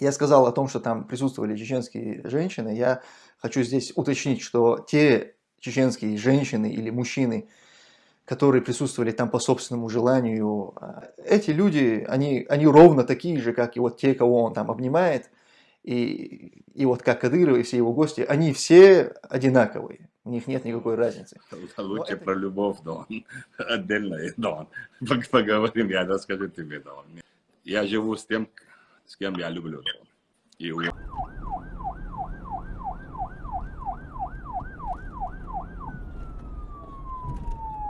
Я сказал о том, что там присутствовали чеченские женщины. Я хочу здесь уточнить, что те чеченские женщины или мужчины, которые присутствовали там по собственному желанию, а, эти люди, они, они ровно такие же, как и вот те, кого он там обнимает, и, и вот как Кадыров и все его гости, они все одинаковые. У них нет никакой разницы. Лучше это... про любовь, Дон. Отдельно, Дон. Поговорим, я расскажу тебе, Дон. Я живу с тем, с кем я люблю. И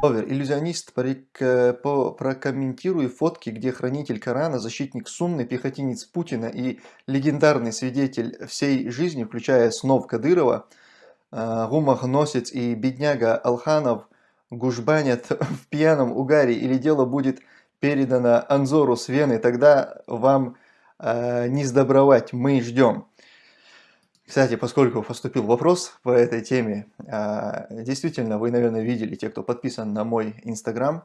Овер, иллюзионист, прокомментируй фотки, где хранитель Корана, защитник Сунны, пехотинец Путина и легендарный свидетель всей жизни, включая снов Кадырова, э, гумахносец и бедняга Алханов гужбанят в пьяном угаре или дело будет передано Анзору с Вены, тогда вам э, не сдобровать, мы ждем. Кстати, поскольку поступил вопрос по этой теме, а, действительно, вы, наверное, видели, те, кто подписан на мой Инстаграм,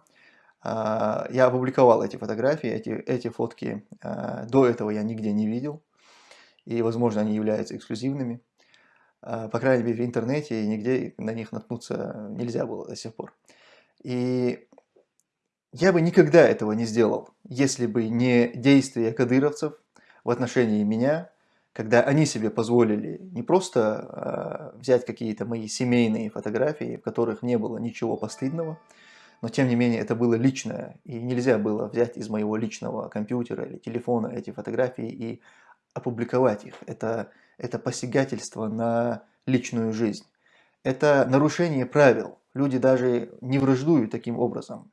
а, я опубликовал эти фотографии, эти, эти фотки до этого я нигде не видел, и, возможно, они являются эксклюзивными. По крайней мере, в интернете и нигде на них наткнуться нельзя было до сих пор. И я бы никогда этого не сделал, если бы не действия кадыровцев в отношении меня, когда они себе позволили не просто э, взять какие-то мои семейные фотографии, в которых не было ничего постыдного, но тем не менее это было личное, и нельзя было взять из моего личного компьютера или телефона эти фотографии и опубликовать их. Это, это посягательство на личную жизнь. Это нарушение правил. Люди даже не враждуют таким образом.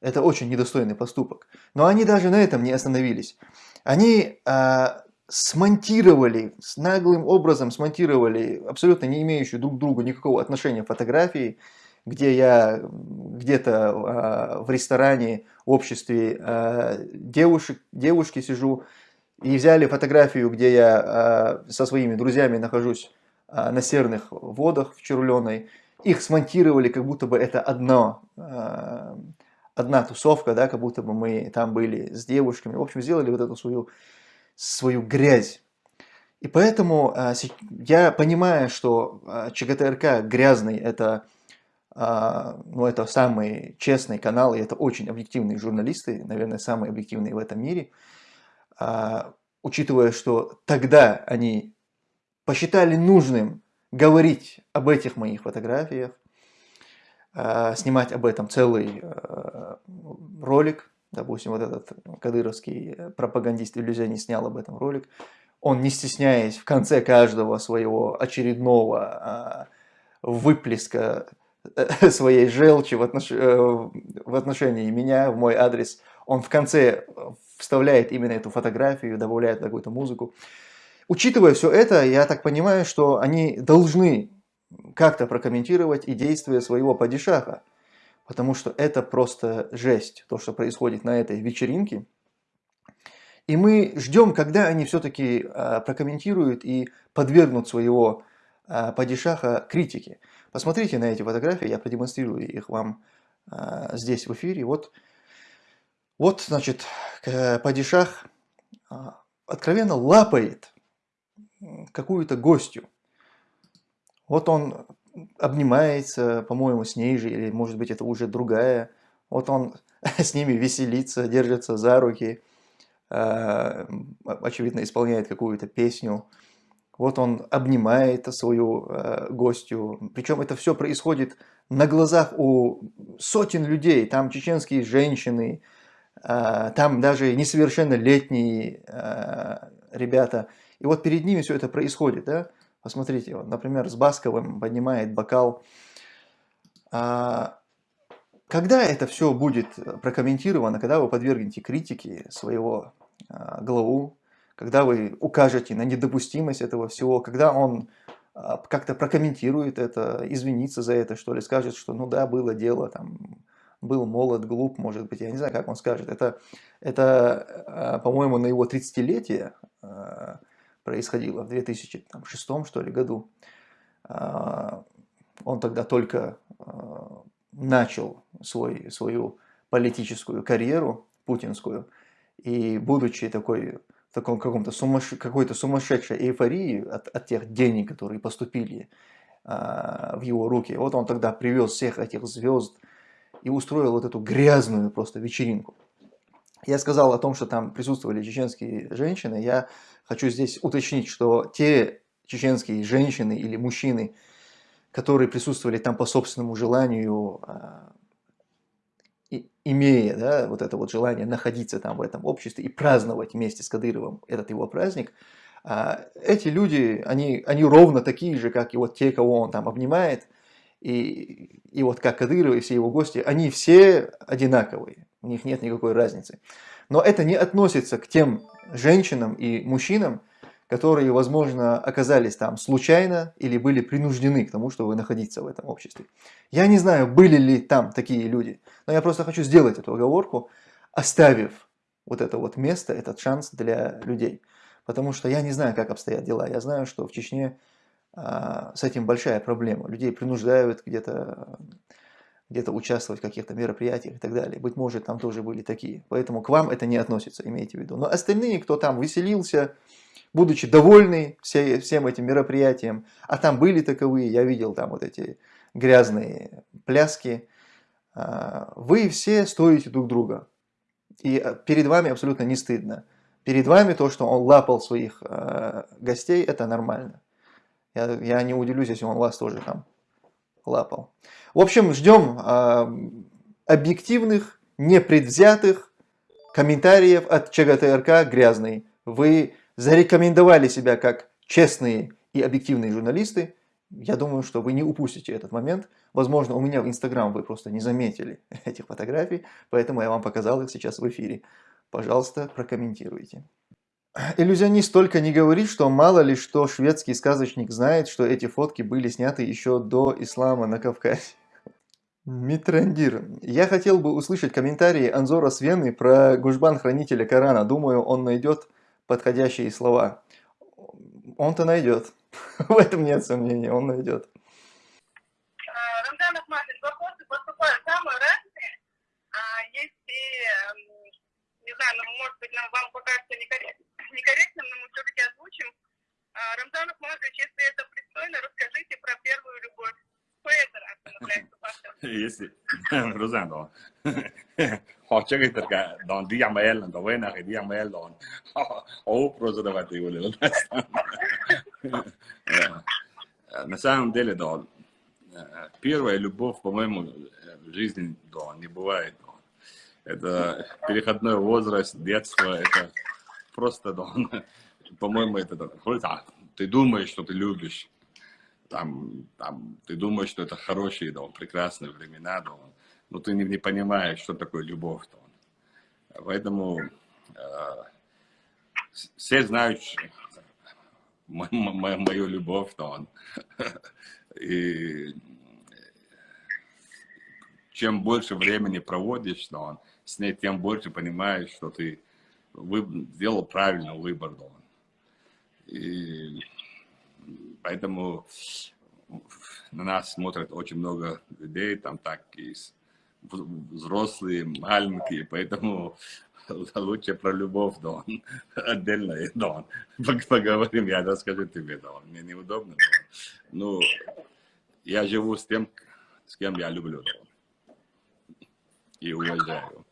Это очень недостойный поступок. Но они даже на этом не остановились. Они э, смонтировали, с наглым образом смонтировали абсолютно не имеющую друг к другу никакого отношения фотографии, где я где-то э, в ресторане, в обществе э, девушек, девушки сижу, и взяли фотографию, где я э, со своими друзьями нахожусь э, на серных водах в Червленой, их смонтировали, как будто бы это одно, э, одна тусовка, да, как будто бы мы там были с девушками. В общем, сделали вот эту свою свою грязь. И поэтому а, я понимаю, что а, ЧГТРК грязный это, а, ну, это самый честный канал, и это очень объективные журналисты, наверное, самые объективные в этом мире. Учитывая, что тогда они посчитали нужным говорить об этих моих фотографиях, снимать об этом целый ролик, допустим, вот этот кадыровский э, пропагандист-иллюзионист снял об этом ролик, он, не стесняясь, в конце каждого своего очередного выплеска э, своей желчи в, отнош... Э, в отношении меня, в мой адрес, он в конце вставляет именно эту фотографию, добавляет какую-то музыку. Учитывая все это, я так понимаю, что они должны как-то прокомментировать и действия своего падишаха потому что это просто жесть, то, что происходит на этой вечеринке. И мы ждем, когда они все-таки э, прокомментируют и подвергнут своего э, падишаха критике. Посмотрите на эти фотографии, я продемонстрирую их вам э, здесь в эфире. Вот, вот значит, падишах откровенно лапает какую-то гостью. Вот он обнимается, по-моему, с ней же, или может быть это уже другая. Вот он с ними веселится, держится за руки, э, очевидно исполняет какую-то песню. Вот он обнимает свою э, гостью. Причем это все происходит на глазах у сотен людей. Там чеченские женщины, э, там даже несовершеннолетние ребята. И вот перед ними все это происходит. Да? Посмотрите, вот, например, с Басковым поднимает бокал. А, когда это все будет прокомментировано, когда вы подвергнете критике своего а, главу, когда вы укажете на недопустимость этого всего, когда он а, как-то прокомментирует это, извинится за это, что ли, скажет, что ну да, было дело, там, был молод, глуп, может быть, я не знаю, как он скажет. Это, это а, по-моему, на его 30-летие а, происходило в 2006 что ли, году. А, он тогда только а, начал свой, свою политическую карьеру путинскую, и будучи такой таком каком-то сумасш... какой-то сумасшедшей эйфории от, от тех денег, которые поступили а, в его руки. Вот он тогда привез всех этих звезд и устроил вот эту грязную просто вечеринку. Я сказал о том, что там присутствовали чеченские женщины. Я хочу здесь уточнить, что те чеченские женщины или мужчины, которые присутствовали там по собственному желанию, а, имея да, вот это вот желание находиться там в этом обществе и праздновать вместе с Кадыровым этот его праздник, а, эти люди, они, они ровно такие же, как и вот те, кого он там обнимает, и, и вот как Кадыров и все его гости, они все одинаковые, у них нет никакой разницы. Но это не относится к тем женщинам и мужчинам, которые, возможно, оказались там случайно или были принуждены к тому, чтобы находиться в этом обществе. Я не знаю, были ли там такие люди, но я просто хочу сделать эту оговорку, оставив вот это вот место, этот шанс для людей. Потому что я не знаю, как обстоят дела. Я знаю, что в Чечне а, с этим большая проблема. Людей принуждают где-то где-то участвовать в каких-то мероприятиях и так далее. Быть может, там тоже были такие. Поэтому к вам это не относится, имейте в виду. Но остальные, кто там веселился, будучи довольны все, всем этим мероприятием, а там были таковые, я видел там вот эти грязные пляски, а, вы все стоите друг друга. И а, перед вами абсолютно не стыдно. Перед вами то, что он лапал своих а, гостей, это нормально. Я, я не удивлюсь, если он вас тоже там лапал. В общем, ждем объективных, непредвзятых комментариев от ЧГТРК «Грязный». Вы зарекомендовали себя как честные и объективные журналисты, я думаю, что вы не упустите этот момент. Возможно, у меня в Инстаграм вы просто не заметили этих фотографий, поэтому я вам показал их сейчас в эфире. Пожалуйста, прокомментируйте. Иллюзионист только не говорит, что мало ли что шведский сказочник знает, что эти фотки были сняты еще до ислама на Кавказе. Митрандир. Я хотел бы услышать комментарии Анзора Свены про Гужбан Хранителя Корана. Думаю, он найдет подходящие слова. Он-то найдет. В этом нет сомнений, он найдет. Рамзан Ахматович, вопросы поступают самые разные. А есть не знаю, ну, может быть, вам покажется некорректным, но мы все-таки озвучим. Рамзан Ахматович, если это пристойно, расскажите про первую любовь. Если, Розan då, har jag inte don diamel, då vet jag diamel don, och презервативы nästan. На самом деле, да, первая любовь, по-моему, в жизни, да, не бывает. Да. Это переходной возраст, детство, это просто, да, по-моему, это, да, ты думаешь, что ты любишь, там, там, ты думаешь, что это хорошие, да, прекрасные времена, да, но ты не, не понимаешь, что такое любовь, да. Поэтому э, все знают мою, любовь, да, и чем больше времени проводишь, да, с ней, тем больше понимаешь, что ты вы, сделал правильный выбор, да. И Поэтому на нас смотрят очень много людей, там так и взрослые, маленькие, поэтому лучше про любовь, Дон, отдельно, Дон, поговорим, я расскажу тебе, Дон, мне неудобно, Дон. Ну, я живу с тем, с кем я люблю, Дон, и уважаю.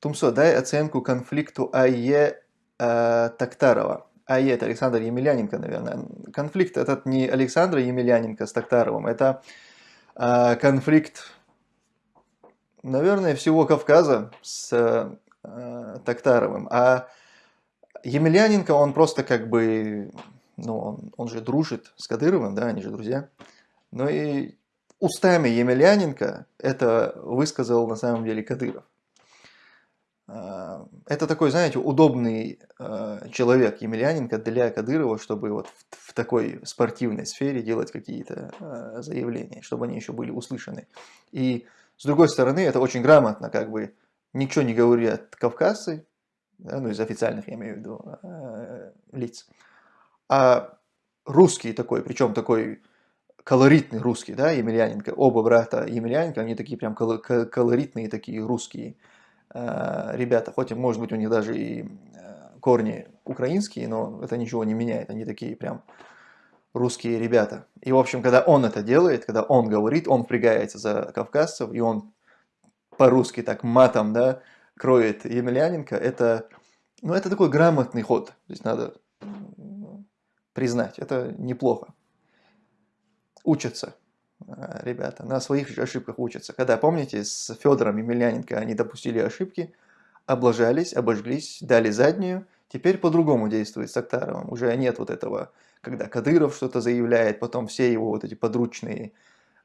Тумсо, дай оценку конфликту АЕ э, Тактарова. А это Александр Емельяненко, наверное. Конфликт этот не Александра Емельяненко с Токтаровым, это э, конфликт, наверное, всего Кавказа с э, Токтаровым. А Емельяненко, он просто как бы, ну, он, он же дружит с Кадыровым, да, они же друзья. Ну и устами Емельяненко это высказал на самом деле Кадыров. А, это такой, знаете, удобный а, человек Емельяненко для Кадырова, чтобы вот в, такой спортивной сфере делать какие-то а, заявления, чтобы они еще были услышаны. И с другой стороны, это очень грамотно, как бы ничего не говорят кавказцы, да, ну из официальных я имею в виду лиц, а русский такой, причем такой колоритный русский, да, Емельяненко, оба брата Емельяненко, они такие прям колоритные такие русские, Э, ребята, хоть, может быть, у них даже и э, корни украинские, но это ничего не меняет, они такие прям русские ребята. И, в общем, когда он это делает, когда он говорит, он впрягается за кавказцев, и он по-русски так матом, да, кроет Емельяненко, это, ну, это такой грамотный ход. Здесь надо признать, это неплохо. Учатся э, ребята, на своих ошибках учатся. Когда, помните, с Федором Емельяненко они допустили ошибки, облажались, обожглись, дали заднюю, теперь по-другому действует с Актаровым. Уже нет вот этого, когда Кадыров что-то заявляет, потом все его вот эти подручные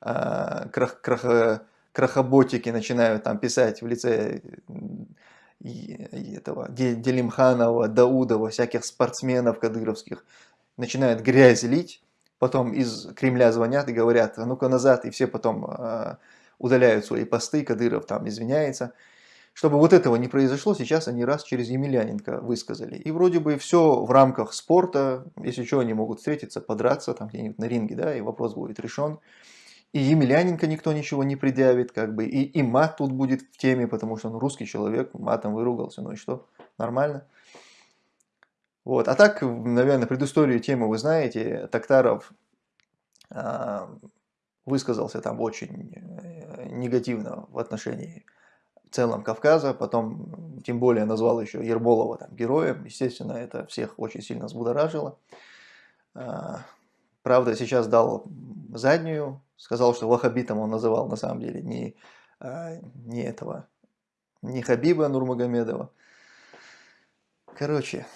а, крах, крах, крахоботики начинают там писать в лице этого Делимханова, Даудова, всяких спортсменов кадыровских, начинают грязь лить, потом из Кремля звонят и говорят, а ну-ка назад, и все потом э, удаляют свои посты, Кадыров там извиняется. Чтобы вот этого не произошло, сейчас они раз через Емельяненко высказали. И вроде бы все в рамках спорта, если что, они могут встретиться, подраться там где-нибудь на ринге, да, и вопрос будет решен. И Емельяненко никто ничего не предъявит, как бы, и, и мат тут будет в теме, потому что он русский человек, матом выругался, ну и что, нормально. Вот. А так, наверное, предысторию темы вы знаете, Токтаров э, высказался там очень э, негативно в отношении в целом Кавказа, потом тем более назвал еще Ерболова там, героем, естественно, это всех очень сильно взбудоражило. Э, правда, сейчас дал заднюю, сказал, что вахабитом он называл на самом деле не, э, не этого, не Хабиба Нурмагомедова. Короче,